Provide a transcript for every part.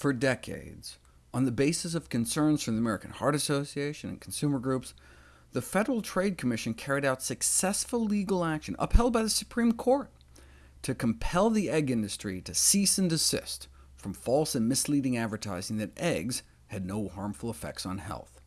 For decades, on the basis of concerns from the American Heart Association and consumer groups, the Federal Trade Commission carried out successful legal action, upheld by the Supreme Court, to compel the egg industry to cease and desist from false and misleading advertising that eggs had no harmful effects on health.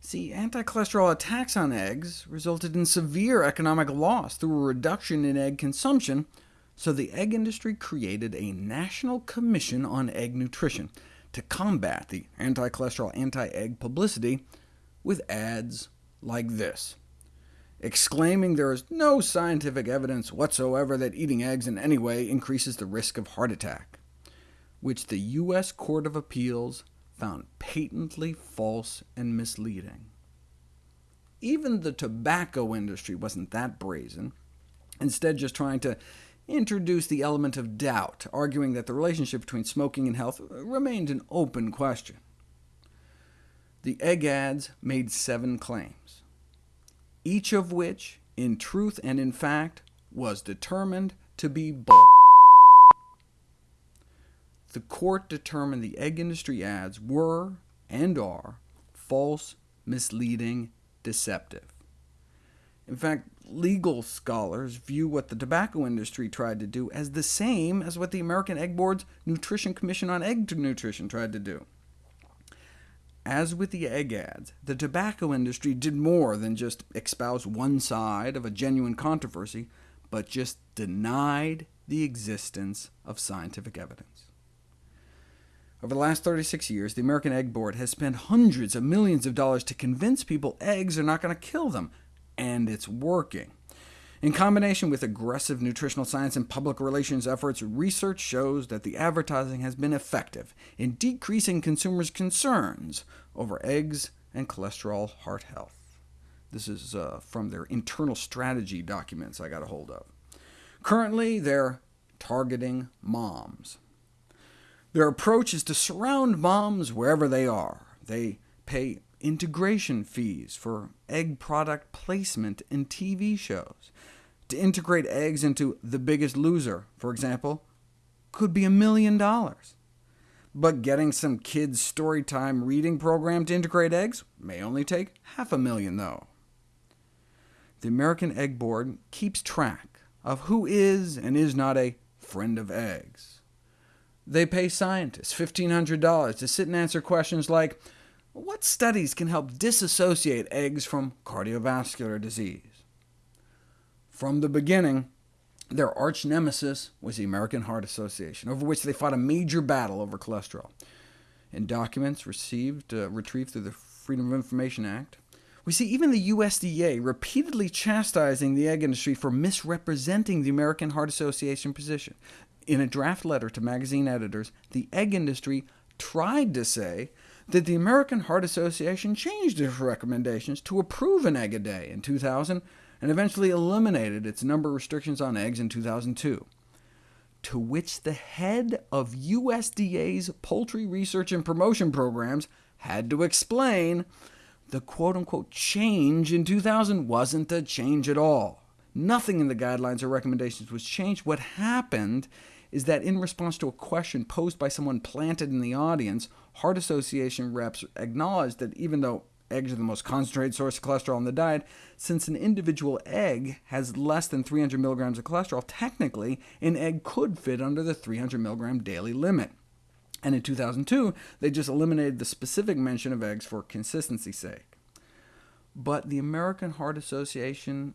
See, anti-cholesterol attacks on eggs resulted in severe economic loss through a reduction in egg consumption, so the egg industry created a National Commission on Egg Nutrition to combat the anti-cholesterol, anti-egg publicity with ads like this, exclaiming there is no scientific evidence whatsoever that eating eggs in any way increases the risk of heart attack, which the U.S. Court of Appeals found patently false and misleading. Even the tobacco industry wasn't that brazen, instead just trying to introduced the element of doubt, arguing that the relationship between smoking and health remained an open question. The egg ads made seven claims, each of which, in truth and in fact, was determined to be bull. The court determined the egg industry ads were, and are, false, misleading, deceptive. In fact, legal scholars view what the tobacco industry tried to do as the same as what the American Egg Board's Nutrition Commission on Egg Nutrition tried to do. As with the egg ads, the tobacco industry did more than just espouse one side of a genuine controversy, but just denied the existence of scientific evidence. Over the last 36 years, the American Egg Board has spent hundreds of millions of dollars to convince people eggs are not going to kill them, and it's working. In combination with aggressive nutritional science and public relations efforts, research shows that the advertising has been effective in decreasing consumers' concerns over eggs and cholesterol heart health. This is uh, from their internal strategy documents I got a hold of. Currently, they're targeting moms. Their approach is to surround moms wherever they are. They pay integration fees for egg product placement in TV shows. To integrate eggs into The Biggest Loser, for example, could be a million dollars. But getting some kids' storytime reading program to integrate eggs may only take half a million, though. The American Egg Board keeps track of who is and is not a friend of eggs. They pay scientists $1,500 to sit and answer questions like, what studies can help disassociate eggs from cardiovascular disease? From the beginning, their arch nemesis was the American Heart Association, over which they fought a major battle over cholesterol. In documents received, uh, retrieved through the Freedom of Information Act, we see even the USDA repeatedly chastising the egg industry for misrepresenting the American Heart Association position. In a draft letter to magazine editors, the egg industry tried to say that the American Heart Association changed its recommendations to approve an egg a day in 2000, and eventually eliminated its number of restrictions on eggs in 2002, to which the head of USDA's Poultry Research and Promotion Programs had to explain the quote-unquote change in 2000 wasn't a change at all. Nothing in the guidelines or recommendations was changed. What happened is that in response to a question posed by someone planted in the audience, Heart Association reps acknowledged that even though eggs are the most concentrated source of cholesterol in the diet, since an individual egg has less than 300 milligrams of cholesterol, technically an egg could fit under the 300 milligram daily limit. And in 2002, they just eliminated the specific mention of eggs for consistency's sake but the American Heart Association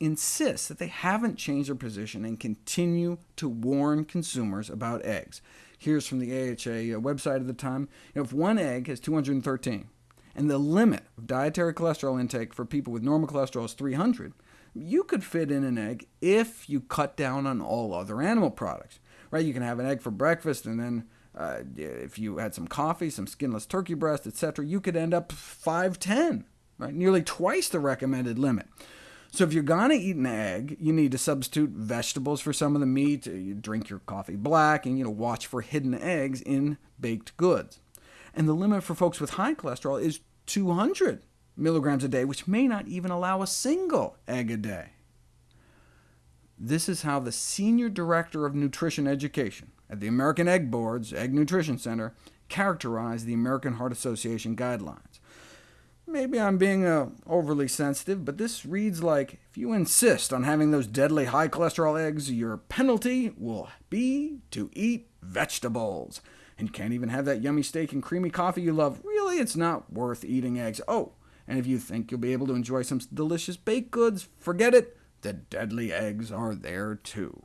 insists that they haven't changed their position and continue to warn consumers about eggs. Here's from the AHA uh, website at the time. If one egg has 213, and the limit of dietary cholesterol intake for people with normal cholesterol is 300, you could fit in an egg if you cut down on all other animal products. Right? You can have an egg for breakfast, and then uh, if you had some coffee, some skinless turkey breast, etc., you could end up 510 right? nearly twice the recommended limit. So if you're going to eat an egg, you need to substitute vegetables for some of the meat, uh, you drink your coffee black, and you know, watch for hidden eggs in baked goods. And the limit for folks with high cholesterol is 200 milligrams a day, which may not even allow a single egg a day. This is how the Senior Director of Nutrition Education at the American Egg Board's Egg Nutrition Center characterized the American Heart Association guidelines. Maybe I'm being uh, overly sensitive, but this reads like, if you insist on having those deadly high-cholesterol eggs, your penalty will be to eat vegetables. And you can't even have that yummy steak and creamy coffee you love. Really, it's not worth eating eggs. Oh, and if you think you'll be able to enjoy some delicious baked goods, forget it. The deadly eggs are there too.